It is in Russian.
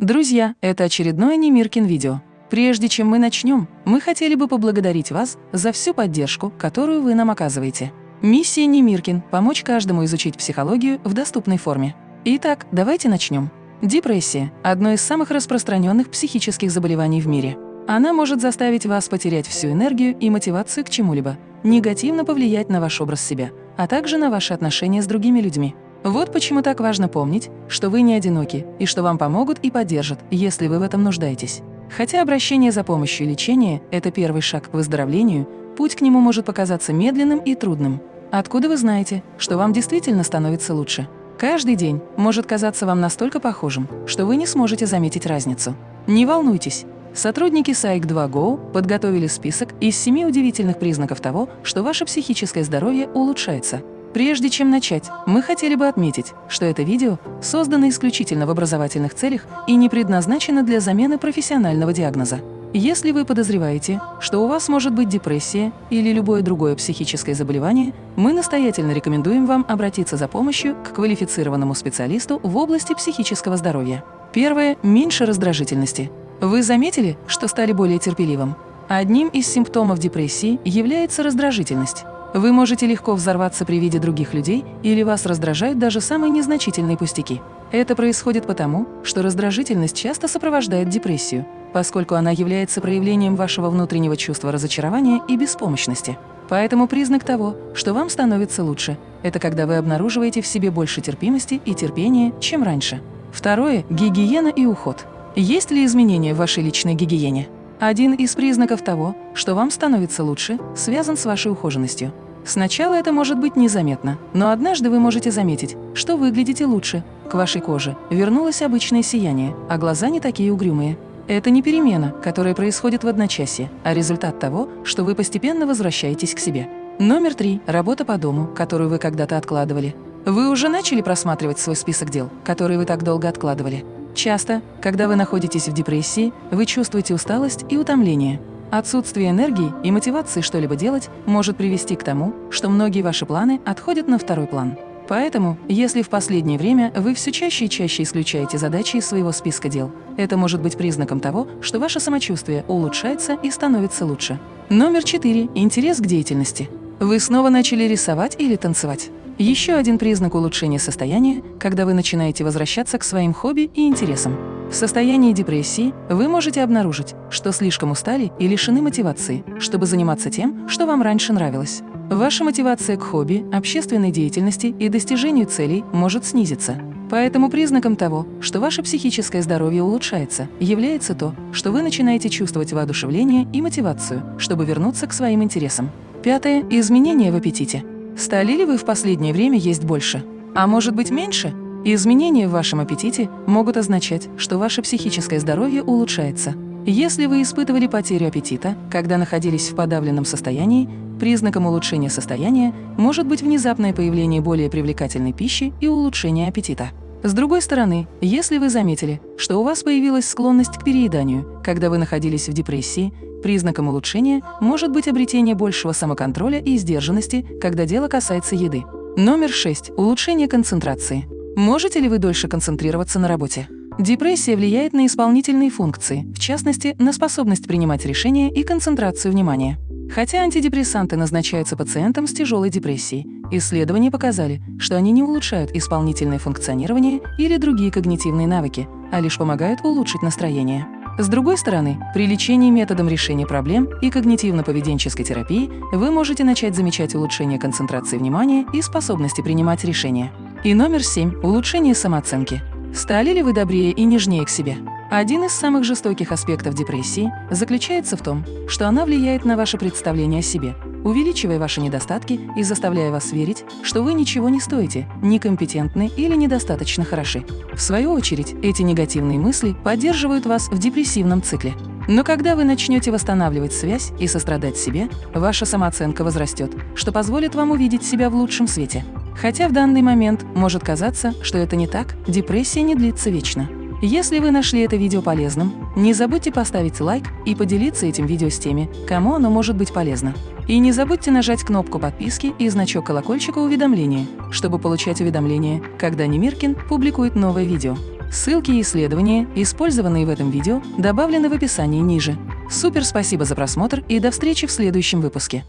Друзья, это очередное Немиркин видео. Прежде чем мы начнем, мы хотели бы поблагодарить вас за всю поддержку, которую вы нам оказываете. Миссия Немиркин – помочь каждому изучить психологию в доступной форме. Итак, давайте начнем. Депрессия – одно из самых распространенных психических заболеваний в мире. Она может заставить вас потерять всю энергию и мотивацию к чему-либо, негативно повлиять на ваш образ себя, а также на ваши отношения с другими людьми. Вот почему так важно помнить, что вы не одиноки и что вам помогут и поддержат, если вы в этом нуждаетесь. Хотя обращение за помощью и лечение – это первый шаг к выздоровлению, путь к нему может показаться медленным и трудным. Откуда вы знаете, что вам действительно становится лучше? Каждый день может казаться вам настолько похожим, что вы не сможете заметить разницу. Не волнуйтесь. Сотрудники Psych2Go подготовили список из семи удивительных признаков того, что ваше психическое здоровье улучшается. Прежде чем начать, мы хотели бы отметить, что это видео создано исключительно в образовательных целях и не предназначено для замены профессионального диагноза. Если вы подозреваете, что у вас может быть депрессия или любое другое психическое заболевание, мы настоятельно рекомендуем вам обратиться за помощью к квалифицированному специалисту в области психического здоровья. Первое – меньше раздражительности. Вы заметили, что стали более терпеливым? Одним из симптомов депрессии является раздражительность. Вы можете легко взорваться при виде других людей или вас раздражают даже самые незначительные пустяки. Это происходит потому, что раздражительность часто сопровождает депрессию, поскольку она является проявлением вашего внутреннего чувства разочарования и беспомощности. Поэтому признак того, что вам становится лучше, это когда вы обнаруживаете в себе больше терпимости и терпения, чем раньше. Второе – гигиена и уход. Есть ли изменения в вашей личной гигиене? Один из признаков того, что вам становится лучше, связан с вашей ухоженностью. Сначала это может быть незаметно, но однажды вы можете заметить, что выглядите лучше. К вашей коже вернулось обычное сияние, а глаза не такие угрюмые. Это не перемена, которая происходит в одночасье, а результат того, что вы постепенно возвращаетесь к себе. Номер три – работа по дому, которую вы когда-то откладывали. Вы уже начали просматривать свой список дел, которые вы так долго откладывали. Часто, когда вы находитесь в депрессии, вы чувствуете усталость и утомление. Отсутствие энергии и мотивации что-либо делать может привести к тому, что многие ваши планы отходят на второй план. Поэтому, если в последнее время вы все чаще и чаще исключаете задачи из своего списка дел, это может быть признаком того, что ваше самочувствие улучшается и становится лучше. Номер четыре. Интерес к деятельности. Вы снова начали рисовать или танцевать. Еще один признак улучшения состояния, когда вы начинаете возвращаться к своим хобби и интересам. В состоянии депрессии вы можете обнаружить, что слишком устали и лишены мотивации, чтобы заниматься тем, что вам раньше нравилось. Ваша мотивация к хобби, общественной деятельности и достижению целей может снизиться. Поэтому признаком того, что ваше психическое здоровье улучшается, является то, что вы начинаете чувствовать воодушевление и мотивацию, чтобы вернуться к своим интересам. Пятое – изменения в аппетите. Стали ли вы в последнее время есть больше? А может быть меньше? Изменения в вашем аппетите могут означать, что ваше психическое здоровье улучшается. Если вы испытывали потерю аппетита, когда находились в подавленном состоянии, признаком улучшения состояния может быть внезапное появление более привлекательной пищи и улучшение аппетита. С другой стороны, если вы заметили, что у вас появилась склонность к перееданию, когда вы находились в депрессии, признаком улучшения может быть обретение большего самоконтроля и сдержанности, когда дело касается еды. Номер 6. Улучшение концентрации. Можете ли вы дольше концентрироваться на работе? Депрессия влияет на исполнительные функции, в частности, на способность принимать решения и концентрацию внимания. Хотя антидепрессанты назначаются пациентам с тяжелой депрессией, исследования показали, что они не улучшают исполнительное функционирование или другие когнитивные навыки, а лишь помогают улучшить настроение. С другой стороны, при лечении методом решения проблем и когнитивно-поведенческой терапии вы можете начать замечать улучшение концентрации внимания и способности принимать решения. И номер семь – улучшение самооценки. Стали ли вы добрее и нежнее к себе? Один из самых жестоких аспектов депрессии заключается в том, что она влияет на ваше представление о себе, увеличивая ваши недостатки и заставляя вас верить, что вы ничего не стоите, некомпетентны или недостаточно хороши. В свою очередь, эти негативные мысли поддерживают вас в депрессивном цикле. Но когда вы начнете восстанавливать связь и сострадать себе, ваша самооценка возрастет, что позволит вам увидеть себя в лучшем свете. Хотя в данный момент может казаться, что это не так, депрессия не длится вечно. Если вы нашли это видео полезным, не забудьте поставить лайк и поделиться этим видео с теми, кому оно может быть полезно. И не забудьте нажать кнопку подписки и значок колокольчика уведомления, чтобы получать уведомления, когда Немиркин публикует новое видео. Ссылки и исследования, использованные в этом видео, добавлены в описании ниже. Супер спасибо за просмотр и до встречи в следующем выпуске.